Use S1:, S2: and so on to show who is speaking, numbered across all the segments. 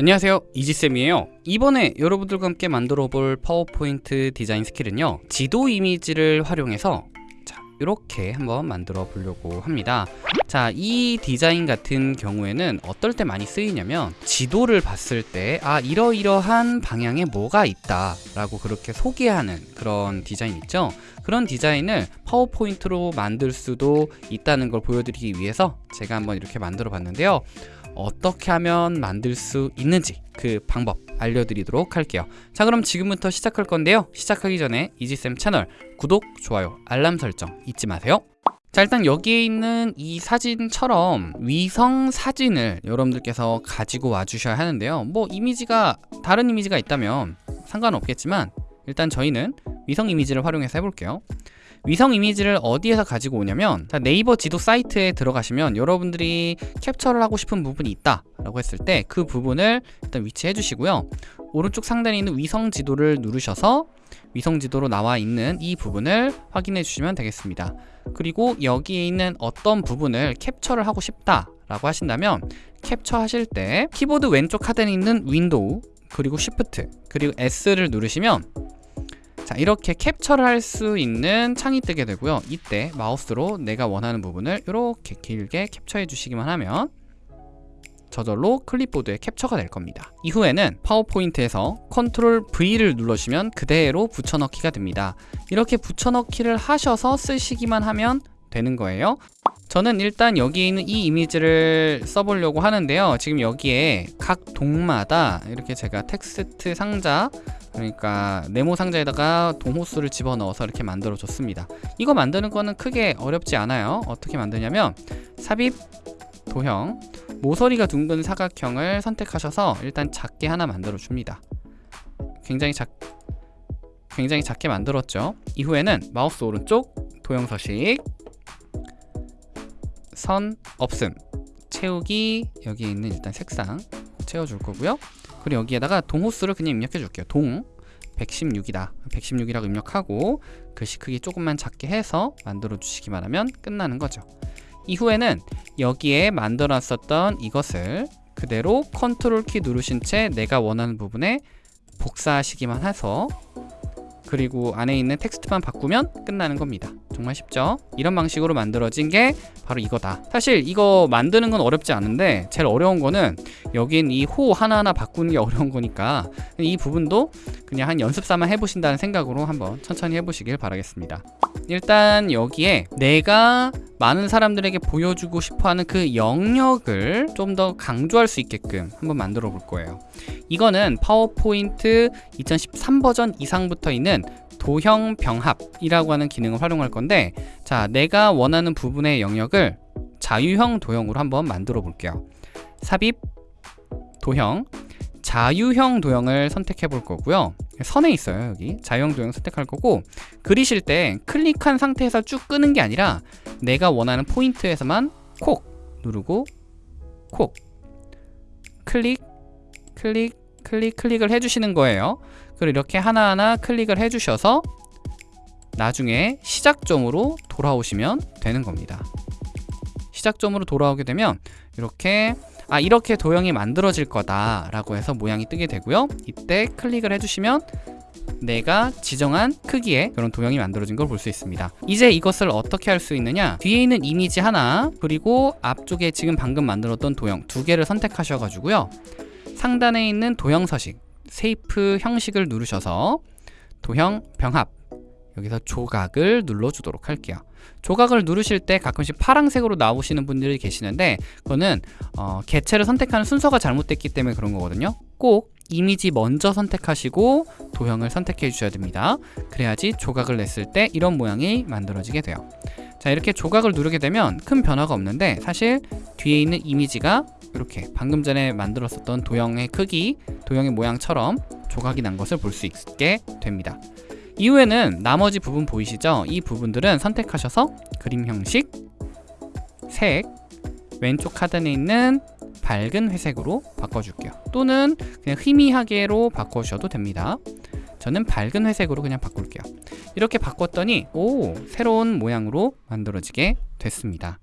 S1: 안녕하세요. 이지쌤이에요. 이번에 여러분들과 함께 만들어 볼 파워포인트 디자인 스킬은요 지도 이미지를 활용해서 자 이렇게 한번 만들어 보려고 합니다. 자 이 디자인 같은 경우에는 어떨 때 많이 쓰이냐면 지도를 봤을 때 아 이러이러한 방향에 뭐가 있다 라고 그렇게 소개하는 그런 디자인 있죠? 그런 디자인을 파워포인트로 만들 수도 있다는 걸 보여드리기 위해서 제가 한번 이렇게 만들어 봤는데요 어떻게 하면 만들 수 있는지 그 방법 알려드리도록 할게요. 자 그럼 지금부터 시작할 건데요. 시작하기 전에 이지쌤 채널 구독, 좋아요, 알람 설정 잊지 마세요. 자 일단 여기에 있는 이 사진처럼 위성 사진을 여러분들께서 가지고 와 주셔야 하는데요. 뭐 이미지가 다른 이미지가 있다면 상관없겠지만 일단 저희는 위성 이미지를 활용해서 해볼게요 위성 이미지를 어디에서 가지고 오냐면 자, 네이버 지도 사이트에 들어가시면 여러분들이 캡처를 하고 싶은 부분이 있다 라고 했을 때 그 부분을 일단 위치해 주시고요. 오른쪽 상단에 있는 위성 지도를 누르셔서 위성 지도로 나와 있는 이 부분을 확인해 주시면 되겠습니다. 그리고 여기에 있는 어떤 부분을 캡처를 하고 싶다 라고 하신다면 캡처 하실 때 키보드 왼쪽 하단에 있는 윈도우 그리고 Shift 그리고 S를 누르시면 자 이렇게 캡처를 할 수 있는 창이 뜨게 되고요. 이때 마우스로 내가 원하는 부분을 이렇게 길게 캡처해 주시기만 하면 저절로 클립보드에 캡처가 될 겁니다. 이후에는 파워포인트에서 Control V를 눌러주시면 그대로 붙여넣기가 됩니다. 이렇게 붙여넣기를 하셔서 쓰시기만 하면 되는 거예요 저는 일단 여기에 있는 이 이미지를 써보려고 하는데요. 지금 여기에 각 동마다 이렇게 제가 텍스트 상자 그러니까 네모 상자에다가 동호수를 집어넣어서 이렇게 만들어 줬습니다. 이거 만드는 거는 크게 어렵지 않아요. 어떻게 만드냐면 삽입 도형 모서리가 둥근 사각형을 선택하셔서 일단 작게 하나 만들어 줍니다. 굉장히 작 굉장히 작게 만들었죠. 이후에는 마우스 오른쪽 도형 서식 선 없음. 채우기 여기 있는 일단 색상 채워줄 거고요. 그리고 여기에다가 동호수를 그냥 입력해 줄게요. 동 116이다. 116이라고 입력하고 글씨 크기 조금만 작게 해서 만들어 주시기만 하면 끝나는 거죠. 이후에는 여기에 만들어 놨었던 이것을 그대로 컨트롤 키 누르신 채 내가 원하는 부분에 복사하시기만 해서 그리고 안에 있는 텍스트만 바꾸면 끝나는 겁니다 정말 쉽죠? 이런 방식으로 만들어진 게 바로 이거다. 사실 이거 만드는 건 어렵지 않은데 제일 어려운 거는 여긴 이 호 하나하나 바꾸는 게 어려운 거니까 이 부분도 그냥 한 연습 삼아 해보신다는 생각으로 한번 천천히 해보시길 바라겠습니다. 일단 여기에 내가 많은 사람들에게 보여주고 싶어하는 그 영역을 좀 더 강조할 수 있게끔 한번 만들어 볼 거예요. 이거는 파워포인트 2013 버전 이상부터 있는 도형 병합이라고 하는 기능을 활용할 건데 자 내가 원하는 부분의 영역을 자유형 도형으로 한번 만들어 볼게요. 삽입 도형. 자유형 도형을 선택해 볼 거고요. 선에 있어요 여기. 자유형 도형 선택할 거고 그리실 때 클릭한 상태에서 쭉 끄는 게 아니라 내가 원하는 포인트에서만 콕 누르고 콕. 클릭 클릭 클릭 클릭을 해주시는 거예요 그리고 이렇게 하나하나 클릭을 해주셔서 나중에 시작점으로 돌아오시면 되는 겁니다. 시작점으로 돌아오게 되면 이렇게 아 이렇게 도형이 만들어질 거다 라고 해서 모양이 뜨게 되고요. 이때 클릭을 해주시면 내가 지정한 크기의 그런 도형이 만들어진 걸 볼 수 있습니다. 이제 이것을 어떻게 할 수 있느냐? 뒤에 있는 이미지 하나 그리고 앞쪽에 지금 방금 만들었던 도형 두 개를 선택하셔 가지고요. 상단에 있는 도형 서식 세이프 형식을 누르셔서 도형 병합 여기서 조각을 눌러주도록 할게요. 조각을 누르실 때 가끔씩 파란색으로 나오시는 분들이 계시는데 그거는 어, 개체를 선택하는 순서가 잘못됐기 때문에 그런 거거든요. 꼭 이미지 먼저 선택하시고 도형을 선택해 주셔야 됩니다. 그래야지 조각을 냈을 때 이런 모양이 만들어지게 돼요. 자 이렇게 조각을 누르게 되면 큰 변화가 없는데 사실 뒤에 있는 이미지가 이렇게 방금 전에 만들었었던 도형의 크기 도형의 모양처럼 조각이 난 것을 볼 수 있게 됩니다. 이후에는 나머지 부분 보이시죠? 이 부분들은 선택하셔서 그림 형식, 색, 왼쪽 하단에 있는 밝은 회색으로 바꿔줄게요. 또는 그냥 희미하게로 바꿔주셔도 됩니다. 저는 밝은 회색으로 그냥 바꿀게요. 이렇게 바꿨더니 오 새로운 모양으로 만들어지게 됐습니다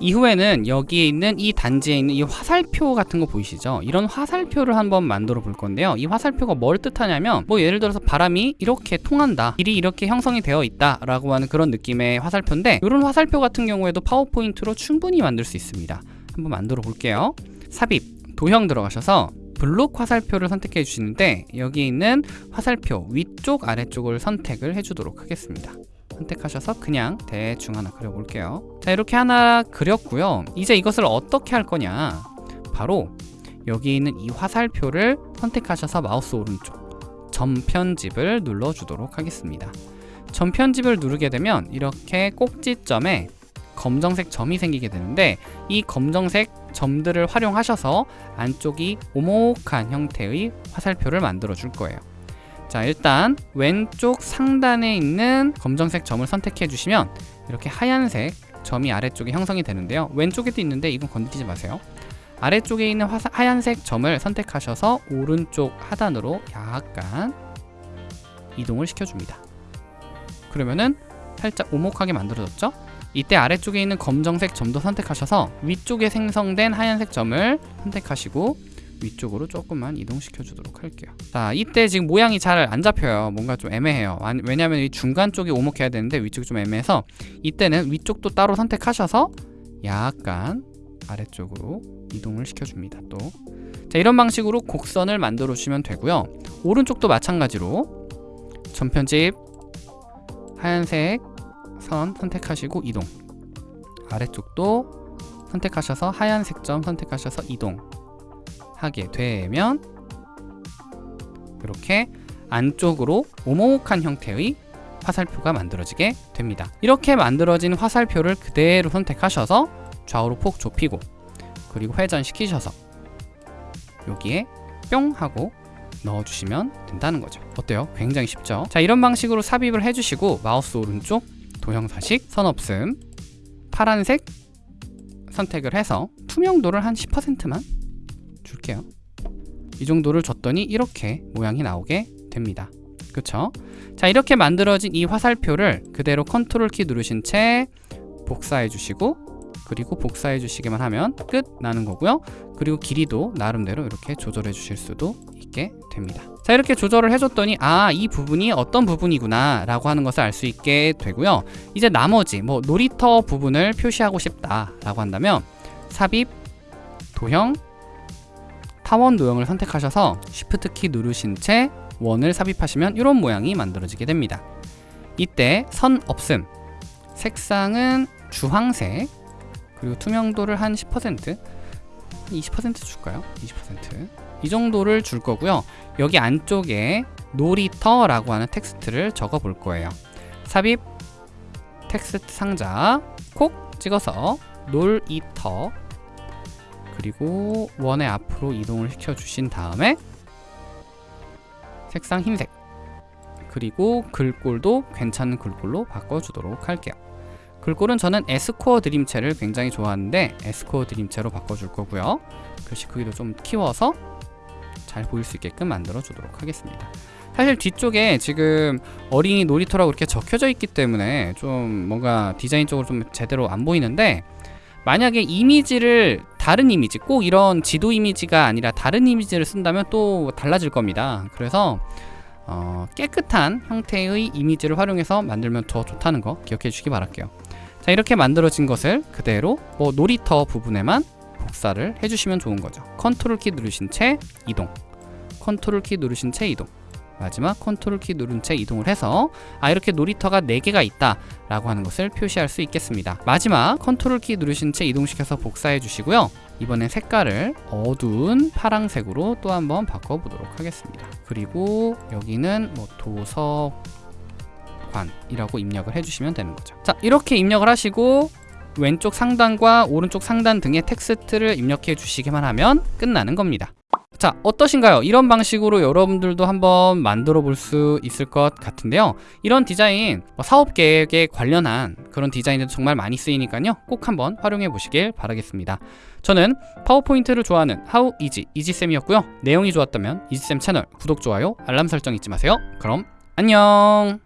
S1: 이후에는 여기에 있는 이 단지에 있는 이 화살표 같은 거 보이시죠? 이런 화살표를 한번 만들어 볼 건데요. 이 화살표가 뭘 뜻하냐면 뭐 예를 들어서 바람이 이렇게 통한다. 길이 이렇게 형성이 되어 있다. 라고 하는 그런 느낌의 화살표인데 이런 화살표 같은 경우에도 파워포인트로 충분히 만들 수 있습니다. 한번 만들어 볼게요. 삽입, 도형 들어가셔서 블록 화살표를 선택해 주시는데 여기 있는 화살표 위쪽 아래쪽을 선택을 해주도록 하겠습니다. 선택하셔서 그냥 대충 하나 그려볼게요. 자 이렇게 하나 그렸고요. 이제 이것을 어떻게 할 거냐 바로 여기 있는 이 화살표를 선택하셔서 마우스 오른쪽 점 편집을 눌러주도록 하겠습니다. 점 편집을 누르게 되면 이렇게 꼭지점에 검정색 점이 생기게 되는데 이 검정색 점들을 활용하셔서 안쪽이 오목한 형태의 화살표를 만들어 줄 거예요. 자 일단 왼쪽 상단에 있는 검정색 점을 선택해 주시면 이렇게 하얀색 점이 아래쪽에 형성이 되는데요. 왼쪽에도 있는데 이건 건드리지 마세요. 아래쪽에 있는 화사, 하얀색 점을 선택하셔서 오른쪽 하단으로 약간 이동을 시켜줍니다. 그러면은 살짝 오목하게 만들어졌죠? 이때 아래쪽에 있는 검정색 점도 선택하셔서 위쪽에 생성된 하얀색 점을 선택하시고 위쪽으로 조금만 이동시켜 주도록 할게요. 자 이때 지금 모양이 잘 안 잡혀요. 뭔가 좀 애매해요. 왜냐면 이 중간 쪽이 오목해야 되는데 위쪽이 좀 애매해서 이때는 위쪽도 따로 선택하셔서 약간 아래쪽으로 이동을 시켜줍니다 또. 자 이런 방식으로 곡선을 만들어 주시면 되고요. 오른쪽도 마찬가지로 전편집 하얀색 선 선택하시고 이동. 아래쪽도 선택하셔서 하얀색 점 선택하셔서 이동 하게 되면 이렇게 안쪽으로 오목한 형태의 화살표가 만들어지게 됩니다. 이렇게 만들어진 화살표를 그대로 선택하셔서 좌우로 폭 좁히고 그리고 회전시키셔서 여기에 뿅 하고 넣어주시면 된다는 거죠. 어때요? 굉장히 쉽죠? 자 이런 방식으로 삽입을 해주시고 마우스 오른쪽 도형 서식 선 없음 파란색 선택을 해서 투명도를 한 10%만 줄게요. 이 정도를 줬더니 이렇게 모양이 나오게 됩니다. 그쵸? 자 이렇게 만들어진 이 화살표를 그대로 컨트롤 키 누르신 채 복사해 주시고 그리고 복사해 주시기만 하면 끝 나는 거고요. 그리고 길이도 나름대로 이렇게 조절해 주실 수도 있게 됩니다. 자 이렇게 조절을 해줬더니 아 이 부분이 어떤 부분이구나 라고 하는 것을 알 수 있게 되고요. 이제 나머지 뭐 놀이터 부분을 표시하고 싶다 라고 한다면 삽입 도형 타원 도형을 선택하셔서 Shift 키 누르신 채 원을 삽입하시면 이런 모양이 만들어지게 됩니다. 이때 선 없음 색상은 주황색 그리고 투명도를 한 10% 20% 줄까요? 20%이 정도를 줄 거고요. 여기 안쪽에 놀이터라고 하는 텍스트를 적어 볼 거예요. 삽입 텍스트 상자 콕 찍어서 놀이터 그리고 원의 앞으로 이동을 시켜 주신 다음에 색상 흰색. 그리고 글꼴도 괜찮은 글꼴로 바꿔주도록 할게요. 글꼴은 저는 에스코어 드림체를 굉장히 좋아하는데 에스코어 드림체로 바꿔줄 거고요. 글씨 크기도 좀 키워서 잘 보일 수 있게끔 만들어 주도록 하겠습니다. 사실 뒤쪽에 지금 어린이 놀이터라고 이렇게 적혀져 있기 때문에 좀 뭔가 디자인 쪽으로 좀 제대로 안 보이는데 만약에 이미지를 다른 이미지 꼭 이런 지도 이미지가 아니라 다른 이미지를 쓴다면 또 달라질 겁니다. 그래서 어, 깨끗한 형태의 이미지를 활용해서 만들면 더 좋다는 거 기억해 주시기 바랄게요. 자 이렇게 만들어진 것을 그대로 뭐 놀이터 부분에만 복사를 해주시면 좋은 거죠. 컨트롤 키 누르신 채 이동. 컨트롤 키 누르신 채 이동 마지막 컨트롤 키 누른 채 이동을 해서 아 이렇게 놀이터가 4개가 있다 라고 하는 것을 표시할 수 있겠습니다. 마지막 컨트롤 키 누르신 채 이동시켜서 복사해 주시고요. 이번엔 색깔을 어두운 파랑색으로 또 한번 바꿔보도록 하겠습니다. 그리고 여기는 뭐 도서관이라고 입력을 해주시면 되는 거죠. 자 이렇게 입력을 하시고 왼쪽 상단과 오른쪽 상단 등의 텍스트를 입력해 주시기만 하면 끝나는 겁니다 자 어떠신가요? 이런 방식으로 여러분들도 한번 만들어 볼 수 있을 것 같은데요. 이런 디자인 뭐 사업 계획에 관련한 그런 디자인도 정말 많이 쓰이니까요. 꼭 한번 활용해 보시길 바라겠습니다. 저는 파워포인트를 좋아하는 하우 이지 이지쌤이었고요. 내용이 좋았다면 이지쌤 채널 구독, 좋아요, 알람 설정 잊지 마세요. 그럼 안녕